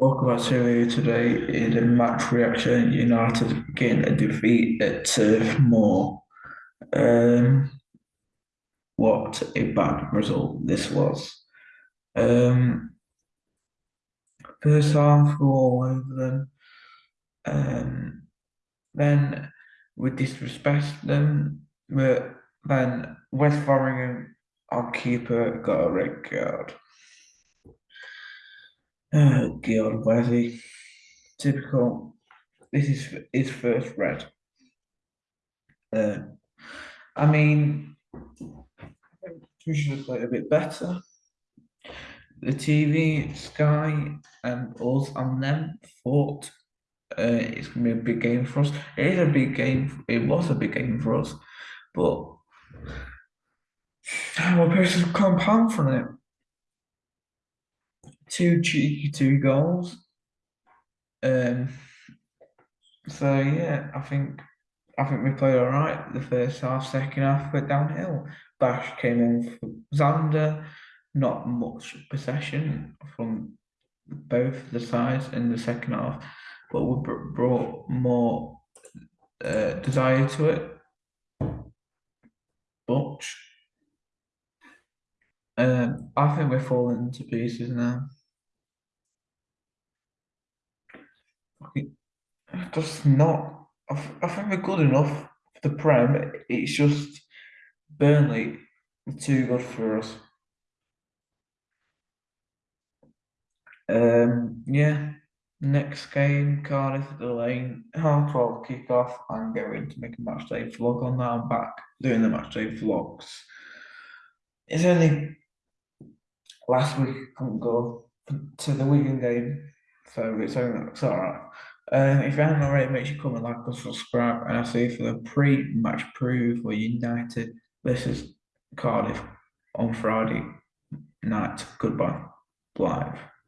Welcome back to today in the match reaction. United getting a defeat at Turf Moor. Um, what a bad result this was. Um, first half, we all over them. Um, then we disrespect them. But then Wes Foderingham, our keeper, got a red card. Oh God, Wesley. Typical. This is his first red. Uh, I mean, we should have played a bit better. The TV, Sky, and us and them thought uh, it's gonna be a big game for us. It is a big game. It was a big game for us, but our players compound from it two cheeky two goals. Um, so yeah, I think I think we played all right the first half. Second half went downhill. Bash came on for Zander. Not much possession from both the sides in the second half, but we brought more uh, desire to it. Butch. Um, I think we're falling to pieces now. Just not. I, I think we're good enough for the Prem. It's just Burnley too good for us. Um, yeah. Next game, Cardiff at the Lane, half twelve kick off. I'm going to make a match day vlog on that. I'm back doing the match day vlogs. It's only last week I couldn't go to the Wigan game, so it's it's all right. Um, if you haven't already, make sure you comment, like, and subscribe. And I'll see you for the pre-match preview for United versus Cardiff on Friday night. Goodbye. Live.